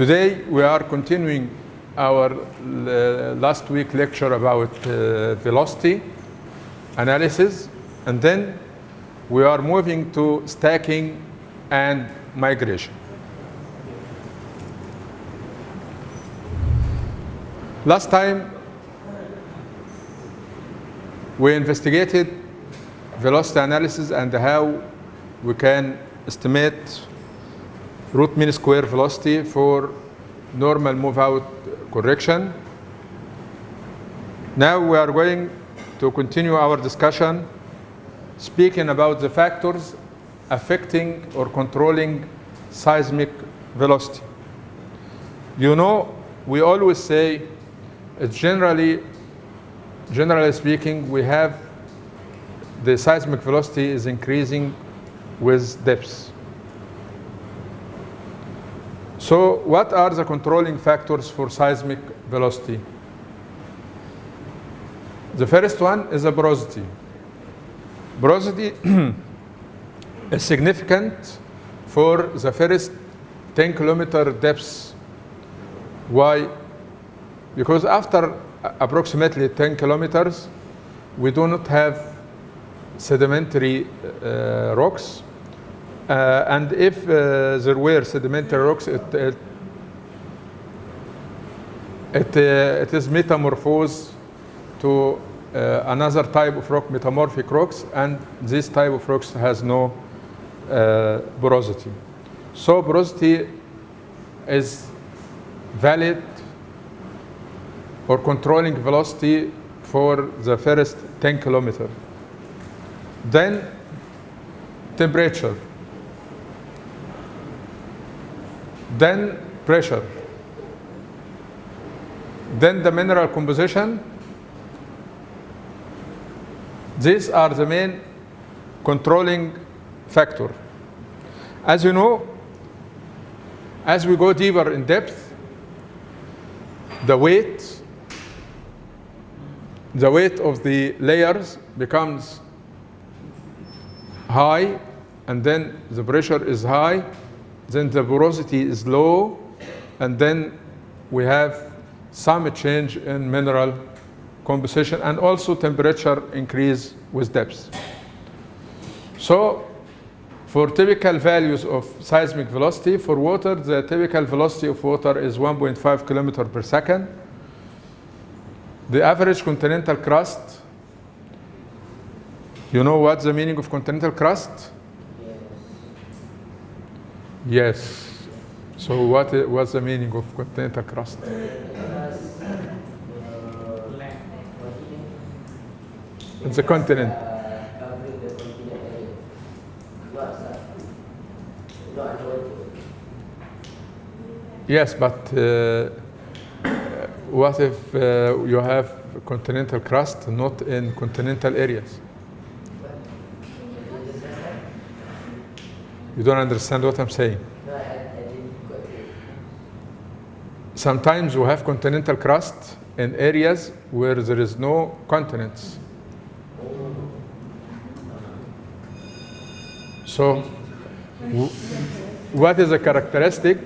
Today we are continuing our uh, last week lecture about uh, velocity analysis and then we are moving to stacking and migration. Last time we investigated velocity analysis and how we can estimate root mean square velocity for normal move out correction. Now we are going to continue our discussion speaking about the factors affecting or controlling seismic velocity. You know, we always say, uh, generally, generally speaking, we have the seismic velocity is increasing with depths. So what are the controlling factors for seismic velocity? The first one is the porosity. Porosity is significant for the first 10 kilometer depths. Why? Because after approximately 10 kilometers, we do not have sedimentary uh, rocks and if uh, there were sedimentary rocks, it, it, it, uh, it is metamorphosed to uh, another type of rock, metamorphic rocks, and this type of rocks has no uh, porosity. So porosity is valid or controlling velocity for the first 10 kilometer. Then temperature. Then pressure, then the mineral composition. These are the main controlling factor. As you know, as we go deeper in depth, the weight, the weight of the layers becomes high, and then the pressure is high, then the porosity is low, and then we have some change in mineral composition and also temperature increase with depth. So for typical values of seismic velocity, for water, the typical velocity of water is 1.5 kilometer per second. The average continental crust, you know what's the meaning of continental crust? Yes. So what what's the meaning of continental crust? It's a continent. Yes, but uh, what if uh, you have continental crust not in continental areas? You don't understand what I'm saying. Sometimes we have continental crust in areas where there is no continents. So, what is the characteristic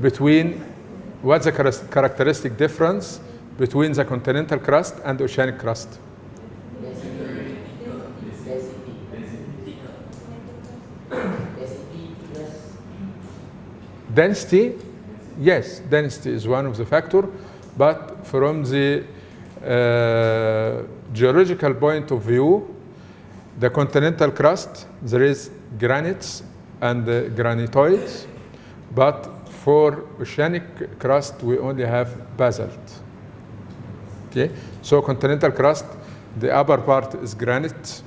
between, what's the characteristic difference between the continental crust and the oceanic crust? Density. Density. Density plus Density, yes, density is one of the factor, but from the uh, geological point of view, the continental crust, there is granites and uh, granitoids, but for oceanic crust, we only have basalt. Okay, so continental crust, the upper part is granite,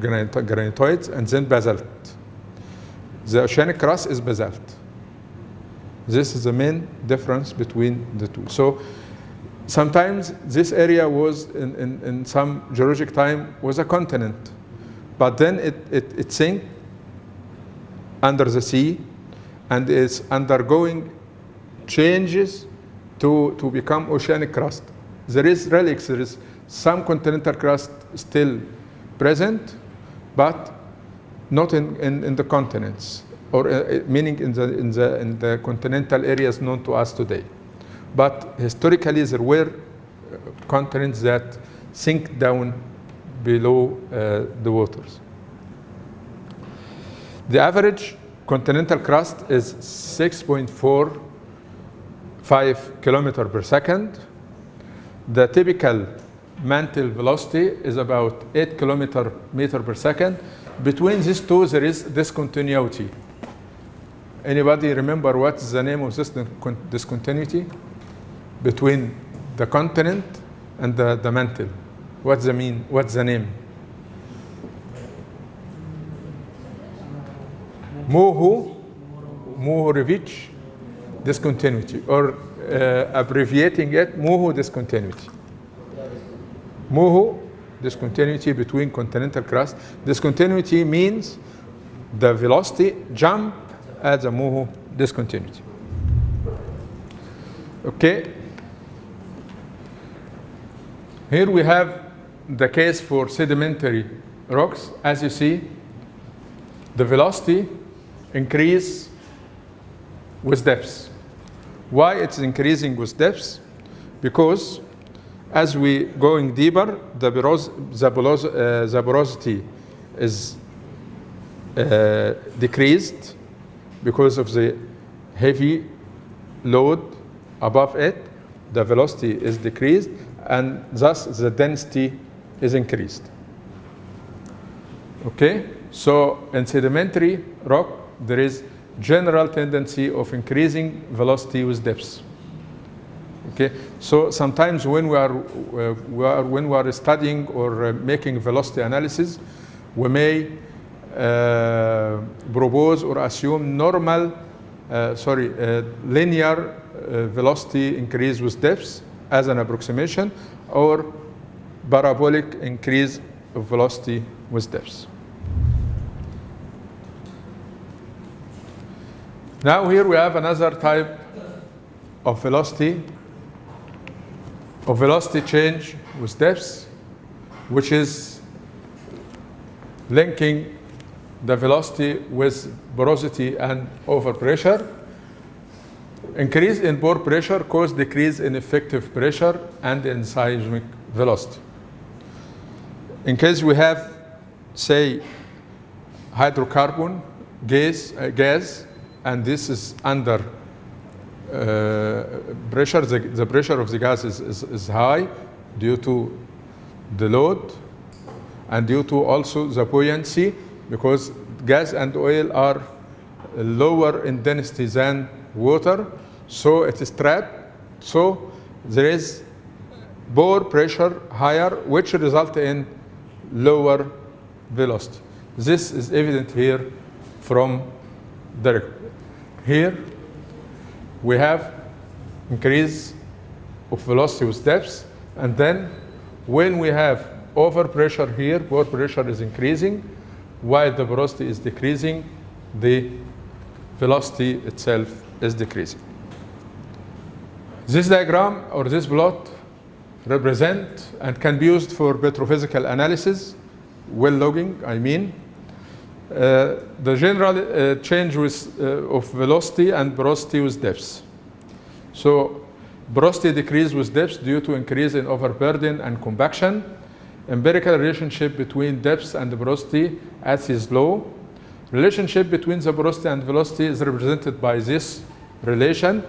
granit, granitoids, and then basalt. The oceanic crust is basalt. This is the main difference between the two. So sometimes this area was in, in, in some geologic time was a continent, but then it, it, it sank under the sea and is undergoing changes to, to become oceanic crust. There is relics, there is some continental crust still present, but not in, in, in the continents. Or uh, meaning in the, in, the, in the continental areas known to us today. But historically, there were uh, continents that sink down below uh, the waters. The average continental crust is 6.45 kilometer per second. The typical mantle velocity is about 8 kilometer meter per second. Between these two, there is discontinuity. Anybody remember what's the name of this discontinuity? Between the continent and the, the mantle. What's the mean? What's the name? Moho, Mohorovičić discontinuity, or uh, abbreviating it, Moho discontinuity. Moho discontinuity between continental crust. Discontinuity means the velocity jump at a Moho discontinuity. Okay. Here we have the case for sedimentary rocks. As you see, the velocity increase with depths. Why it's increasing with depths? Because as we going deeper, the, poros the, poros uh, the porosity is uh, decreased because of the heavy load above it. The velocity is decreased, and thus the density is increased. Okay, so in sedimentary rock, there is general tendency of increasing velocity with depths. Okay, so sometimes when we are, uh, we are when we are studying or uh, making velocity analysis, we may uh, propose or assume normal, uh, sorry, uh, linear uh, velocity increase with depths as an approximation, or parabolic increase of velocity with depths. Now here we have another type of velocity, of velocity change with depths, which is linking the velocity with porosity and overpressure. Increase in pore pressure cause decrease in effective pressure and in seismic velocity. In case we have, say, hydrocarbon gas, uh, gas and this is under uh, pressure, the, the, pressure of the gas is, is, is high due to the load and due to also the buoyancy because gas and oil are lower in density than water, so it is trapped. So there is pore pressure higher, which result in lower velocity. This is evident here from the. Here we have increase of velocity with depths, and then when we have overpressure here, pore pressure is increasing, while the velocity is decreasing, the velocity itself is decreasing. This diagram or this plot represent and can be used for petrophysical analysis, well logging, I mean, uh, the general uh, change with, uh, of velocity and porosity with depths. So porosity decrease with depths due to increase in overburden and compaction. Empirical relationship between depths and porosity as is low. Relationship between the porosity and velocity is represented by this relation,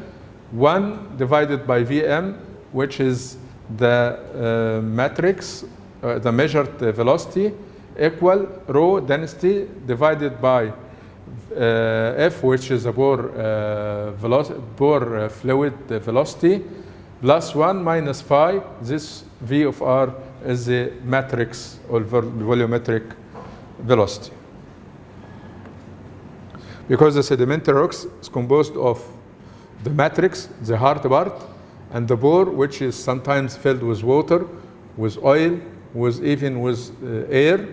1 divided by Vm, which is the uh, matrix, uh, the measured velocity, equal rho density divided by uh, F, which is the pore, uh, uh, fluid velocity, plus 1 minus phi. This V of R is the matrix or volumetric velocity. Because the sedimentary rocks is composed of the matrix, the hard part, and the pore, which is sometimes filled with water, with oil, with even with uh, air.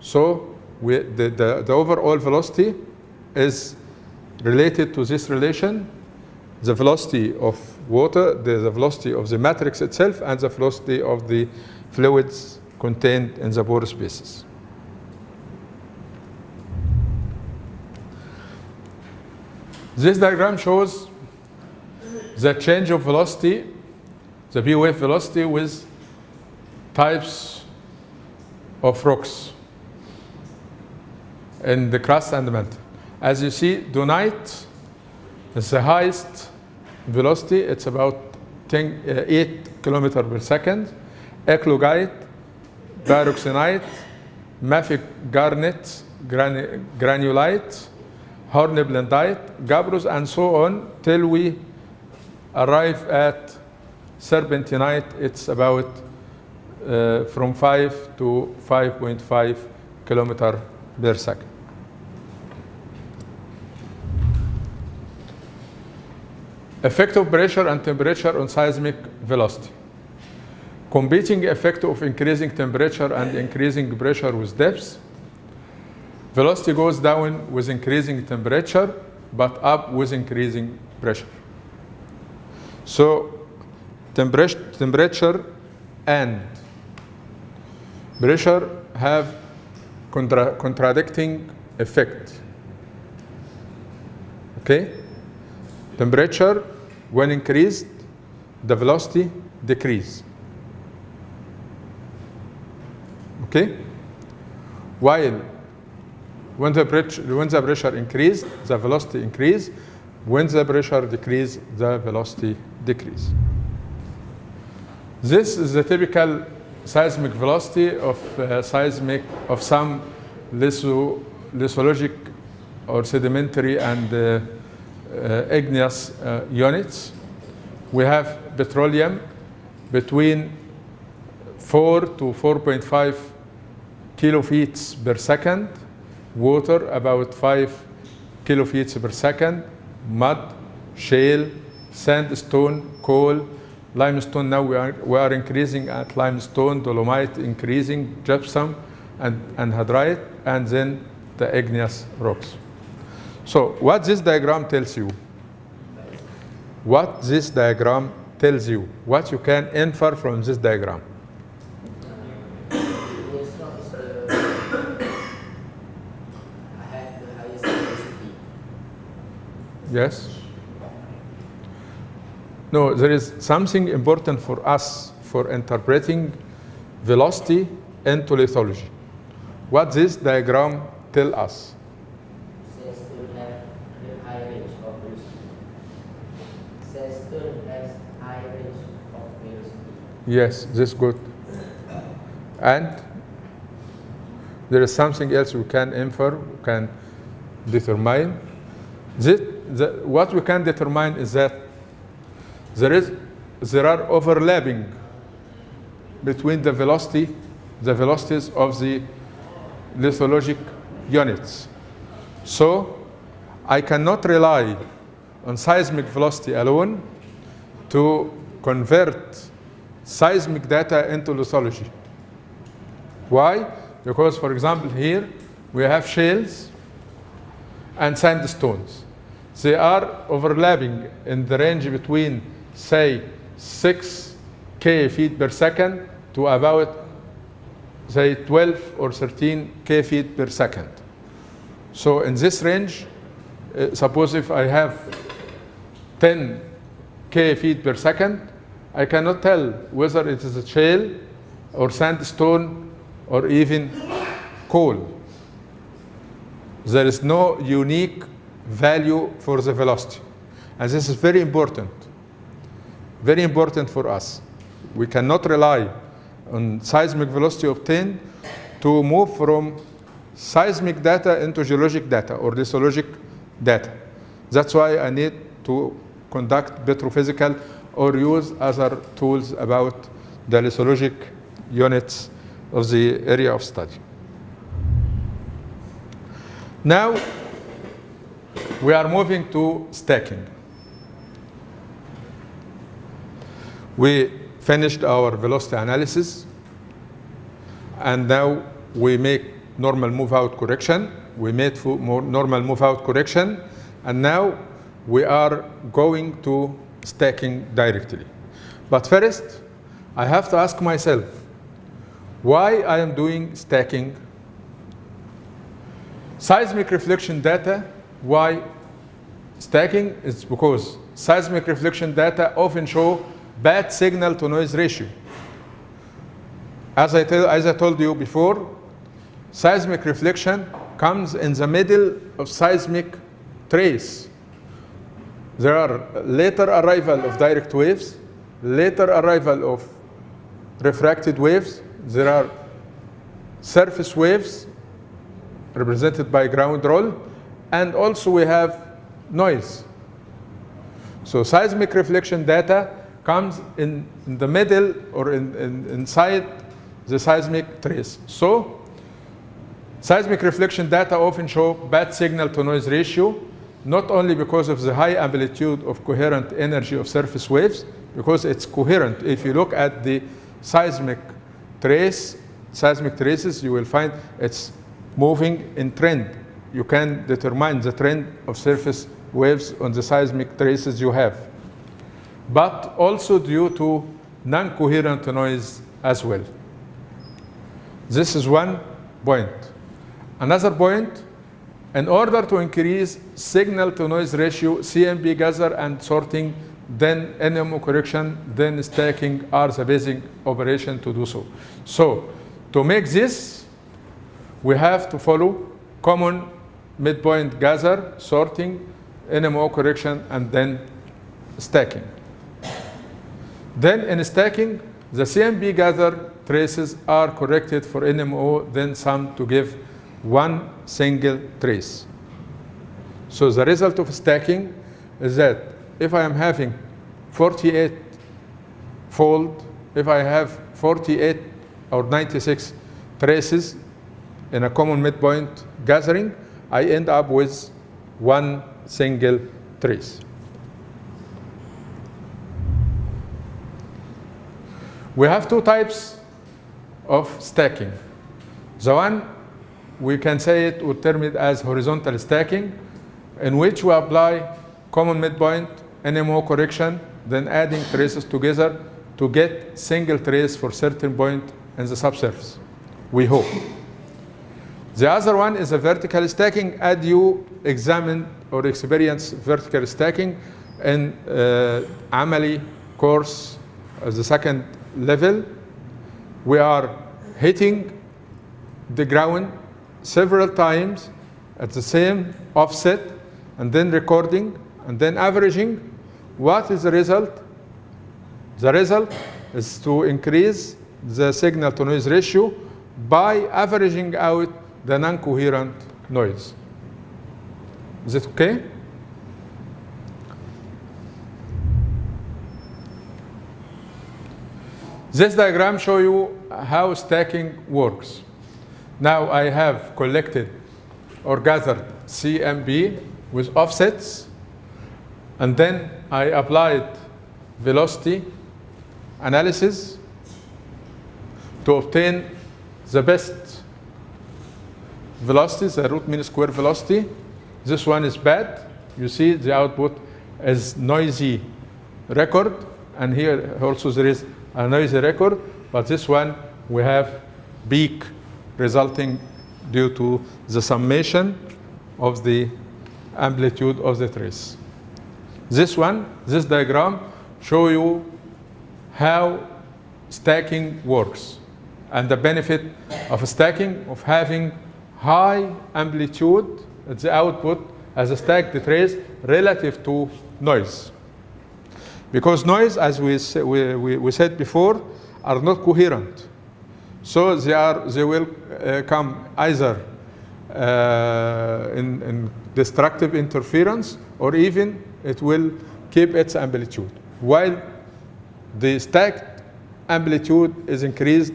So we, the, the, the overall velocity is related to this relation, the velocity of water, the, the velocity of the matrix itself, and the velocity of the fluids contained in the pore spaces. This diagram shows the change of velocity, the P wave velocity with types of rocks in the crust and the mantle. As you see, dunite is the highest velocity. It's about 10, uh, 8 kilometer per second. Eclogite, pyroxenite, mafic garnet, gran- granulite, hornblendite, gabbros, and so on till we arrive at serpentinite. It's about uh, from 5 to 5.5 kilometer per second. Effect of pressure and temperature on seismic velocity. Competing effect of increasing temperature and increasing pressure with depth. Velocity goes down with increasing temperature, but up with increasing pressure. So temperature, and pressure have contra- contradicting effect. Okay? Temperature, when increased, the velocity decrease. Okay? While when the, pressure, when the pressure increase, the velocity increase. When the pressure decrease, the velocity decrease. This is the typical seismic velocity of uh, seismic of some litho, lithologic or sedimentary and uh, uh, igneous uh, units. We have petroleum between 4 to 4.5 kilofeet per second, water about 5 kilofeet per second, mud, shale, sandstone, coal, limestone. Now we are, we are increasing at limestone, dolomite increasing, gypsum, and, and and then the igneous rocks. So what this diagram tells you, what this diagram tells you, what you can infer from this diagram. Igneous rock is the have the highest density. Yes? No, there is something important for us for interpreting velocity into lithology. What this diagram tell us? Sandstone have a high range of velocity. Sandstone has high range of velocity. Yes, this good. And there is something else we can infer, we can determine. This, the, what we can determine is that there is there are overlapping between the velocity, the velocities of the lithologic units. So I cannot rely on seismic velocity alone to convert seismic data into lithology. Why? Because, for example, here we have shales and sandstones. They are overlapping in the range between, say, 6 k feet per second to about, say, 12 or 13 k feet per second. So in this range, uh, suppose if I have 10 k feet per second, I cannot tell whether it is a shale or sandstone or even coal. There is no unique value for the velocity. And this is very important. Very important for us. We cannot rely on seismic velocity obtained to move from seismic data into geologic data or lithologic data. That's why I need to conduct petrophysical or use other tools about the lithologic units of the area of study. Now, we are moving to stacking. We finished our velocity analysis, and now we make normal move-out correction. We made normal move-out correction, and now we are going to stacking directly. But first, I have to ask myself, why I am doing stacking. Seismic reflection data, why stacking is because seismic reflection data often show bad signal to noise ratio. As I, as I told you before, seismic reflection comes in the middle of seismic trace. There are later arrival of direct waves, later arrival of refracted waves. There are surface waves represented by ground roll, and also we have noise. So seismic reflection data comes in, in the middle or in, in, inside the seismic trace. So seismic reflection data often show bad signal to noise ratio, not only because of the high amplitude of coherent energy of surface waves, because it's coherent. If you look at the seismic trace, seismic traces, you will find it's moving in trend. You can determine the trend of surface waves on the seismic traces you have. But also due to non-coherent noise as well. This is one point. Another point, in order to increase signal to noise ratio, CMP gather and sorting, then NMO correction, then stacking are the basic operation to do so. So to make this, we have to follow common midpoint gather, sorting, NMO correction, and then stacking. Then in stacking, the CMP gather traces are corrected for NMO, then summed to give one single trace. So the result of stacking is that if I am having 48 fold, if I have 48 or 96 traces in a common midpoint gathering, I end up with one single trace. We have two types of stacking. The one, we can say it, we term it as horizontal stacking, in which we apply common midpoint, NMO correction, then adding traces together to get single trace for certain point in the subsurface, we hope. The other one is a vertical stacking, as you examine or experience vertical stacking in uh, Amali course as the second level. We are hitting the ground several times at the same offset and then recording and then averaging. What is the result? The result is to increase the signal to noise ratio by averaging out the non-coherent noise. Is it okay? This diagram show you how stacking works. Now I have collected or gathered CMP with offsets, and then I applied velocity analysis to obtain the best velocity, the root mean square velocity. This one is bad. You see the output is noisy record, and here also there is a noisy record, but this one we have peak resulting due to the summation of the amplitude of the trace. This one, this diagram, show you how stacking works and the benefit of stacking, of having high amplitude at the output as a stacked trace relative to noise. Because noise, as we, we, we, said before, are not coherent. So they, are, they will uh, come either uh, in, in destructive interference or even it will keep its amplitude. While the stacked amplitude is increased,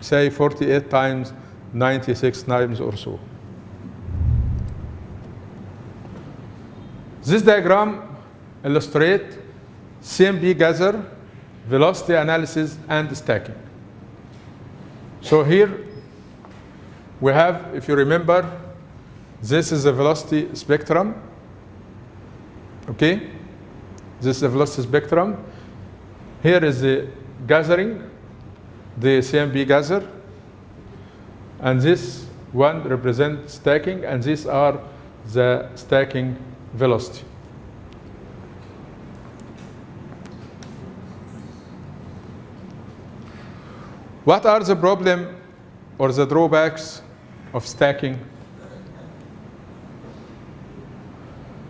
say 48 times, 96 times or so. This diagram illustrates CMP gather, velocity analysis, and stacking. So here we have, if you remember, this is a velocity spectrum. Okay? This is a velocity spectrum. Here is the gathering, the CMP gather and this one represents stacking, and these are the stacking velocity. What are the problem or the drawbacks of stacking?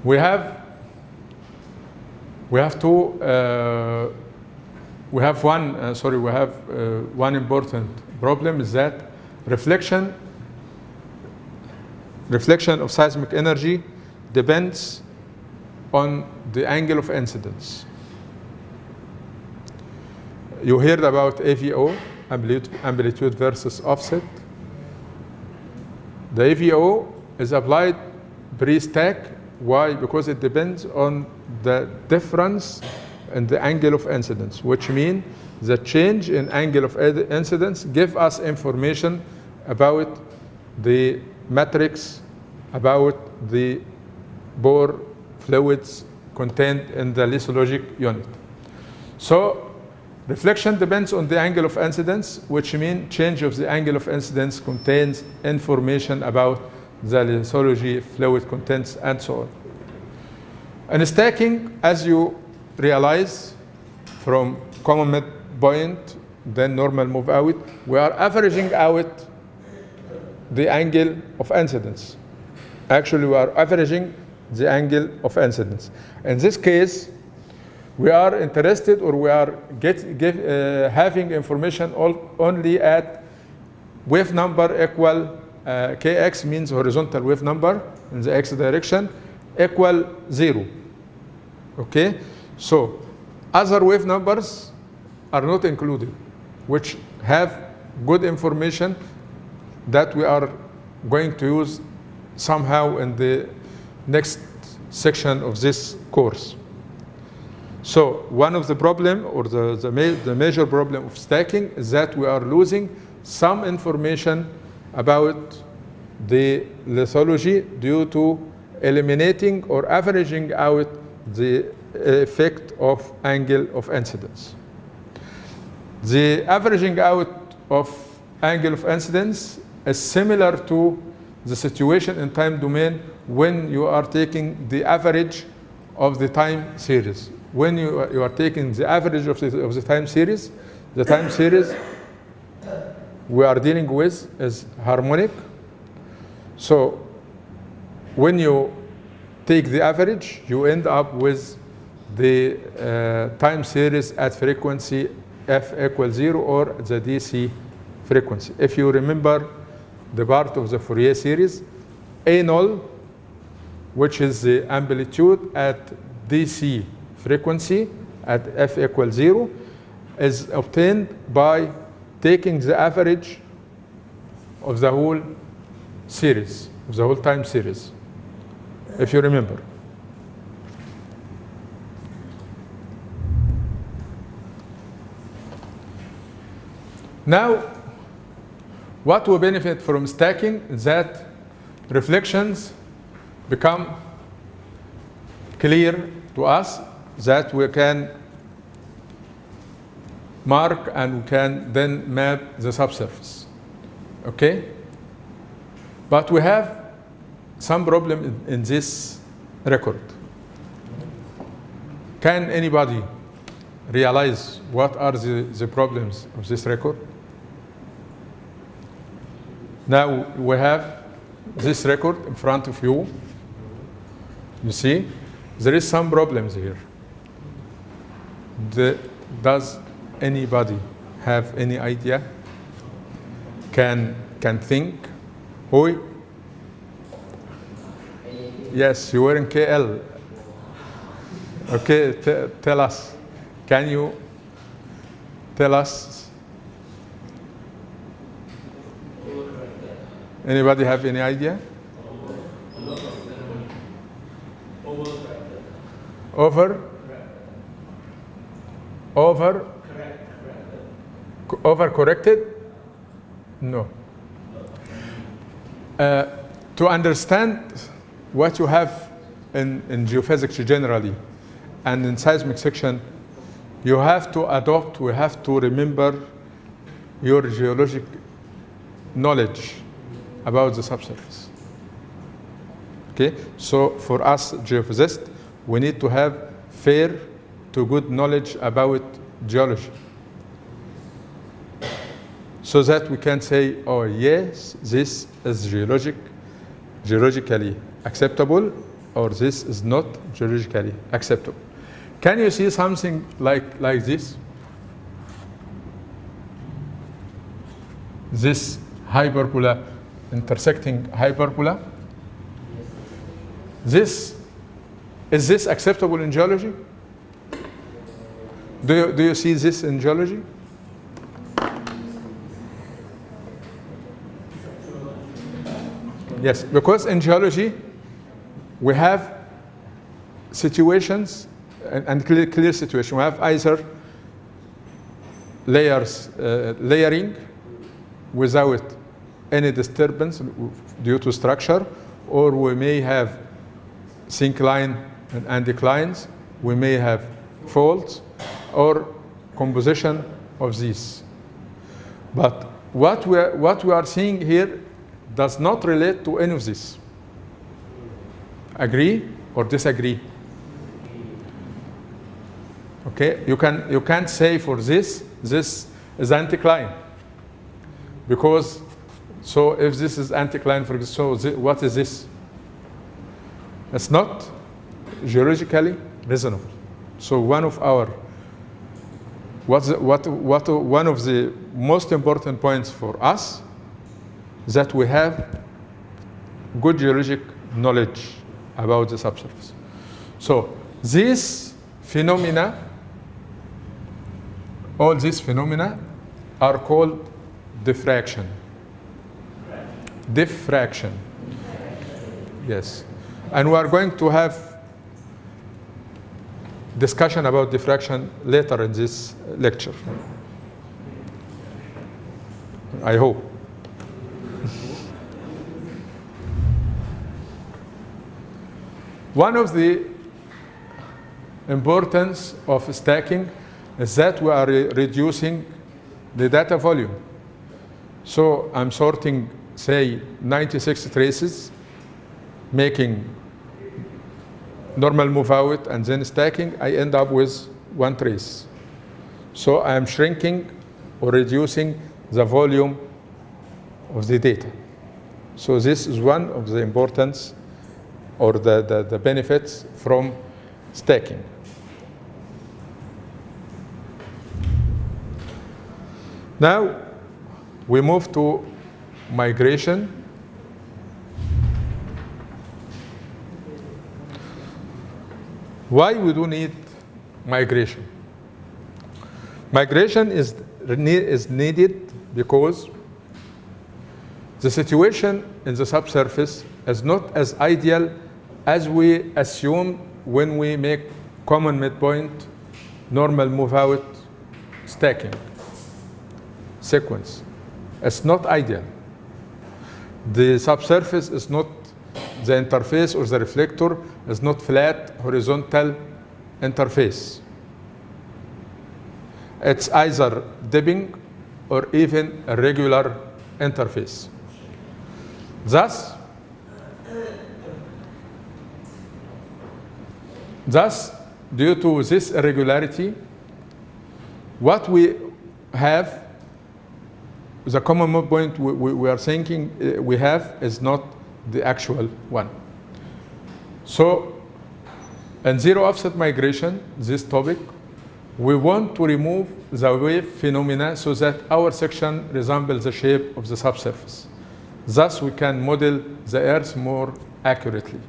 We have we have two uh, we have one uh, sorry we have uh, one important problem is that reflection reflection of seismic energy depends on the angle of incidence. You heard about AVO, amplitude, versus offset. The AVO is applied pre-stack. Why? Because it depends on the difference in the angle of incidence, which means the change in angle of incidence give us information about the matrix, about the pore fluids contained in the lithologic unit. So reflection depends on the angle of incidence, which means change of the angle of incidence contains information about the lithology, fluid contents, and so on. And stacking, as you realize from common point, then normal move out, we are averaging out the angle of incidence. Actually, we are averaging the angle of incidence. In this case, we are interested or we are get, uh, having information all, only at wave number equal uh, kx means horizontal wave number in the x direction equal zero. Okay, so other wave numbers are not included, which have good information that we are going to use somehow in the next section of this course. So one of the problem or the, the, ma the major problem of stacking is that we are losing some information about the lithology due to eliminating or averaging out the effect of angle of incidence. The averaging out of angle of incidence is similar to the situation in time domain when you are taking the average of the time series. When you are, you are taking the average of the, of the time series, the time series we are dealing with is harmonic. So when you take the average, you end up with the uh, time series at frequency f equals zero or the DC frequency. If you remember the part of the Fourier series, A null, which is the amplitude at DC frequency at f equals zero, is obtained by taking the average of the whole series, of the whole time series, if you remember. Now, what we benefit from stacking is that reflections become clear to us that we can mark and we can then map the subsurface. Okay? But we have some problem in, in this record. Can anybody realize what are the, the problems of this record? Now we have this record in front of you. You see, there is some problems here. The, does anybody have any idea? Can can think? Who? Yes, you were in KL. Okay, tell us. Can you tell us? Anybody have any idea? Over? Over? Over corrected? No. Uh, to understand what you have in, in geophysics generally and in seismic section, you have to adopt, we have to remember your geologic knowledge about the subsurface. Okay, so for us geophysicists, we need to have fair to good knowledge about geology. so that we can say, oh yes, this is geologic, geologically acceptable, or this is not geologically acceptable. Can you see something like, like this? This hyperbola intersecting hyperbola. This, is this acceptable in geology? Do you, do you see this in geology? Yes, because in geology, we have situations and, and clear, clear situation. We have either layers, uh, layering without any disturbance due to structure, or we may have syncline and anticlines, we may have faults, or composition of these. But what we are, what we are seeing here does not relate to any of this. Agree or disagree? Okay, you can you can't say for this this is anticline because so if this is anticline for example, so what is this? It's not geologically reasonable. So one of our what's the- what what one of the most important points for us that we have good geologic knowledge about the subsurface. So these phenomena, all these phenomena are called diffraction. Diffraction. Yes. And we are going to have discussion about diffraction later in this lecture. I hope. One of the importance of stacking is that we are re- reducing the data volume. So I'm sorting, say, 96 traces, making normal move out and then stacking, I end up with one trace. So I am shrinking or reducing the volume of the data. So this is one of the importance or the, the, the benefits from stacking. Now we move to migration. Why we do need migration? Migration is, is needed because the situation in the subsurface is not as ideal as we assume when we make common midpoint, normal move out stacking sequence. It's not ideal. The subsurface is not, the interface or the reflector is not flat horizontal interface. It's either dipping or even a regular interface. Thus, thus, due to this irregularity, what we have, the common point we, we, we are thinking uh, we have is not the actual one. So, in zero offset migration, this topic, we want to remove the wave phenomena so that our section resembles the shape of the subsurface. Thus, we can model the Earth more accurately.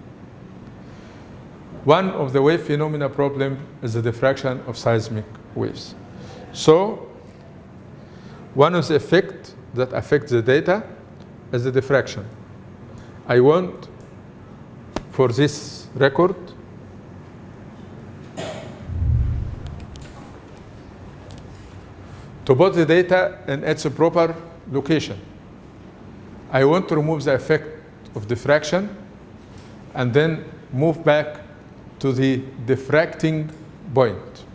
One of the wave phenomena problem is the diffraction of seismic waves. So, one of the effects that affect the data is the diffraction. I want for this record to put the data in its proper location. I want to remove the effect of diffraction and then move back to the diffracting point,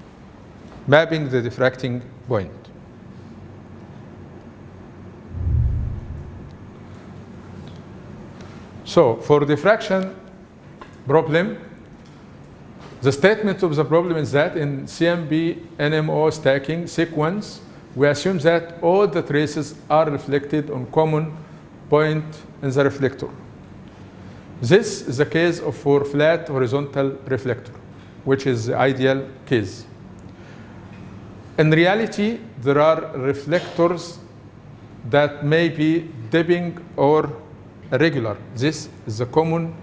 mapping the diffracting point. So for diffraction problem, the statement of the problem is that in CMP NMO stacking sequence, we assume that all the traces are reflected on common point in the reflector. This is the case of for flat horizontal reflector, which is the ideal case. In reality, there are reflectors that may be dipping or irregular. This is the common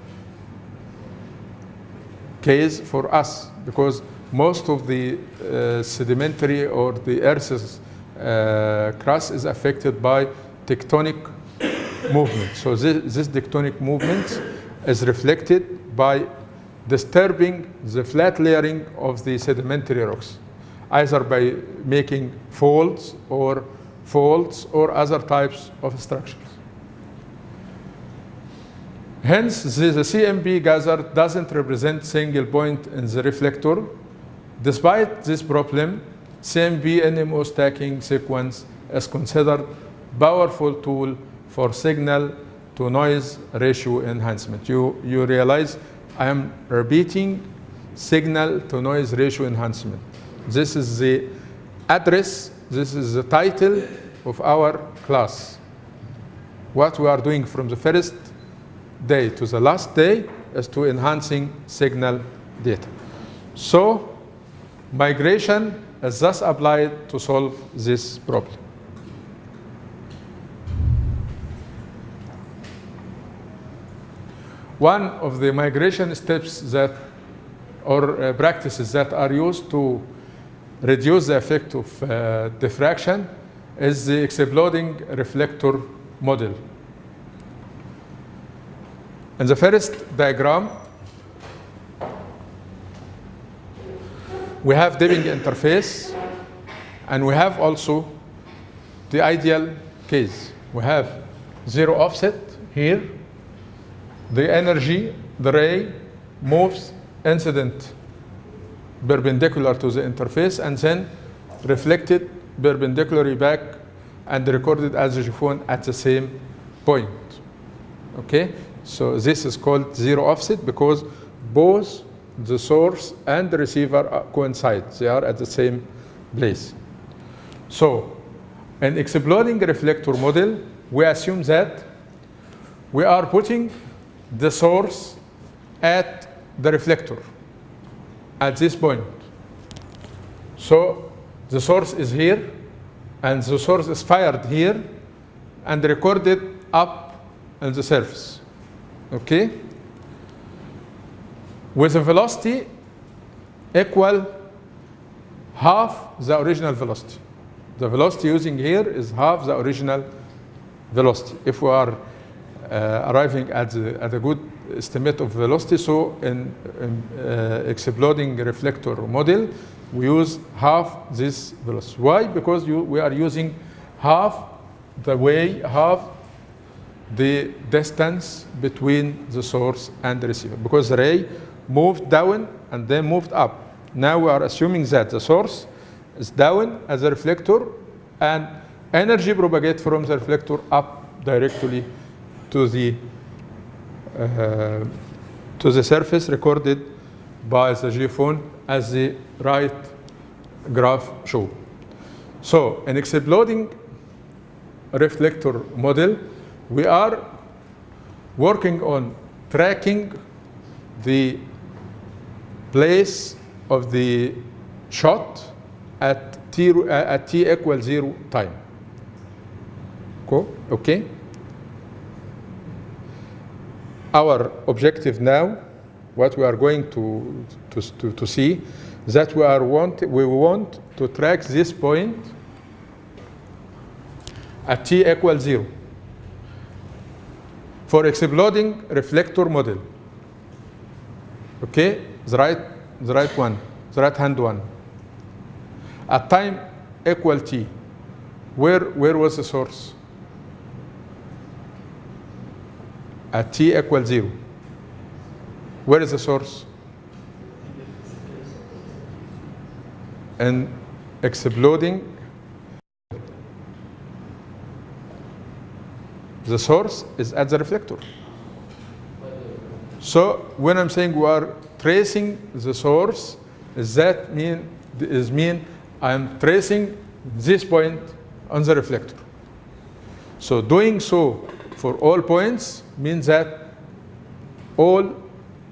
case for us because most of the uh, sedimentary or the Earth's uh, crust is affected by tectonic movement. So this, this tectonic movement is reflected by disturbing the flat layering of the sedimentary rocks, either by making folds or faults or other types of structures. Hence, the, the CMP gathered doesn't represent single point in the reflector. Despite this problem, CMP NMO stacking sequence is considered powerful tool for signal to noise ratio enhancement. You, you realize I am repeating signal to noise ratio enhancement. This is the address, this is the title of our class. What we are doing from the first day to the last day is to enhancing signal data. So migration is thus applied to solve this problem. One of the migration steps that or uh, practices that are used to reduce the effect of uh, diffraction is the exploding reflector model. In the first diagram, we have dipping interface, and we have also the ideal case. We have zero offset here. The energy, the ray, moves incident perpendicular to the interface and then reflected perpendicularly back and recorded as a geophone at the same point. Okay? So this is called zero offset because both the source and the receiver coincide. They are at the same place. So in exploding reflector model, we assume that we are putting the source at the reflector at this point. So the source is here, and the source is fired here and recorded up on the surface. Okay? With a velocity equal half the original velocity. The velocity using here is half the original velocity. If we are uh, arriving at, the, at a good estimate of velocity, so in, in uh, exploding reflector model, we use half this velocity. Why? Because you, we are using half the way, half the distance between the source and the receiver. Because the ray moved down and then moved up. Now we are assuming that the source is down as a reflector and energy propagates from the reflector up directly to the uh, to the surface recorded by the geophone as the right graph show. So an exploding reflector model, we are working on tracking the place of the shot at t, at t equals zero time. Cool? Okay? Our objective now, what we are going to, to, to, to see, that we, are want, we want to track this point at t equals zero for exploding reflector model. Okay, the right, the right one, the right hand one. At time equal t, where, where was the source? At t equals zero. Where is the source? And exploding the source is at the reflector. So when I'm saying we are tracing the source, that mean is mean I'm tracing this point on the reflector. So doing so for all points means that all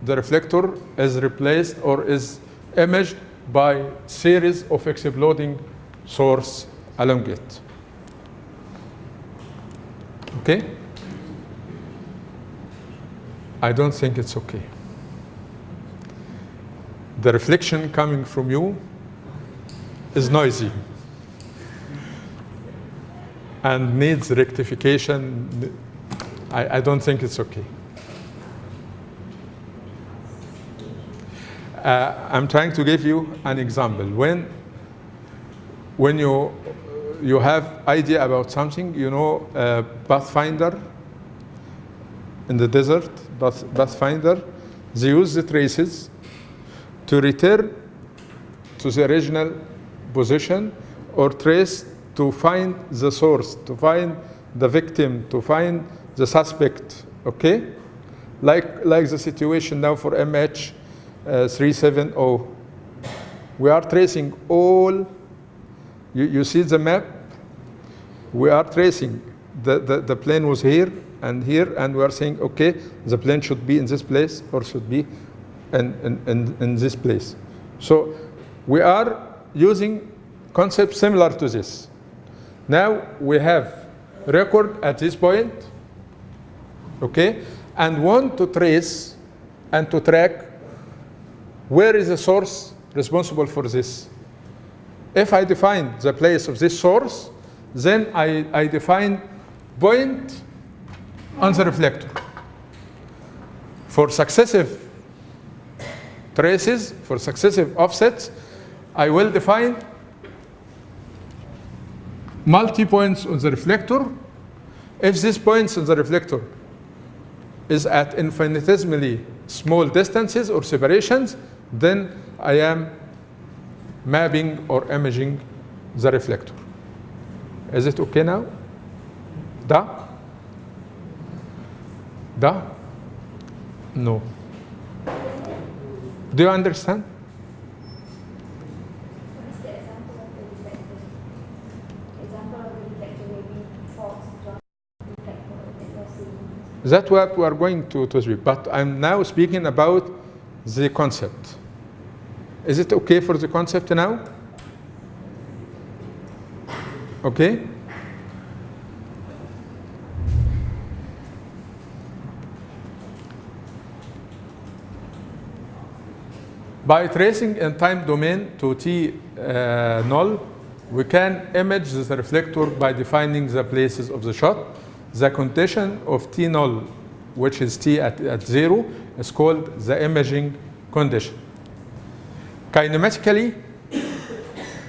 the reflector is replaced or is imaged by series of exploding source along it. Okay? I don't think it's okay. The reflection coming from you is noisy and needs rectification. I, I don't think it's okay. Uh, I'm trying to give you an example. When, when you, you have idea about something, you know Pathfinder in the desert, Path, Pathfinder, they use the traces to return to the original position or trace to find the source, to find the victim, to find the suspect, okay? Like, like the situation now for MH uh, 370. We are tracing all, you, you see the map? We are tracing, the, the, the plane was here and here, and we are saying, okay, the plane should be in this place or should be in, in, in, in this place. So we are using concepts similar to this. Now we have record at this point, okay, and want to trace and to track where is the source responsible for this. If I define the place of this source, then I, I define point on the reflector. For successive traces, for successive offsets, I will define multi-points on the reflector. If this points on the reflector is at infinitesimally small distances or separations, then I am mapping or imaging the reflector. Is it okay now? Da? Da? No. Do you understand? That's what we are going to, to speak. But I'm now speaking about the concept. Is it okay for the concept now? Okay? By tracing in time domain to t uh, null, we can image the reflector by defining the places of the shot. The condition of t null, which is t at, at zero, is called the imaging condition. Kinematically,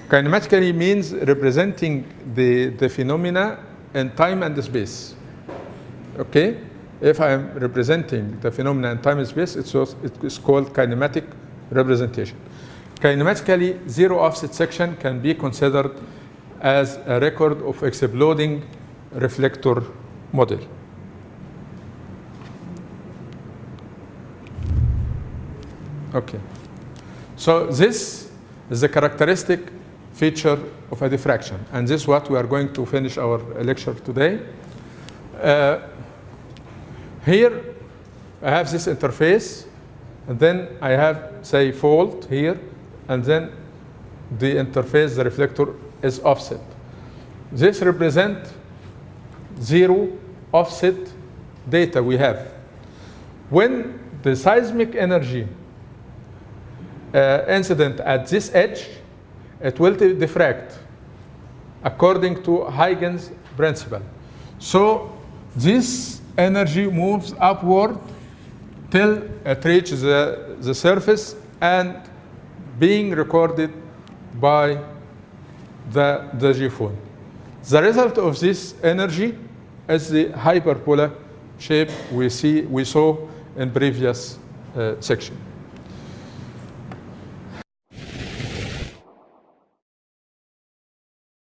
kinematically means representing the, the phenomena in time and space. Okay? If I am representing the phenomena in time and space, it's, also, it is called kinematic representation. Kinematically, zero offset section can be considered as a record of exploding reflector model. Okay. So this is the characteristic feature of a diffraction. And this is what we are going to finish our lecture today. Uh, here, I have this interface, and then I have, say, fault here, and then the interface, the reflector, is offset. This represents zero offset data we have. When the seismic energy incident at this edge, it will diffract according to Huygens principle. So this energy moves upward till it reaches the, the surface and being recorded by the, the geophone. The result of this energy is the hyperbola shape we see we saw in previous uh, section.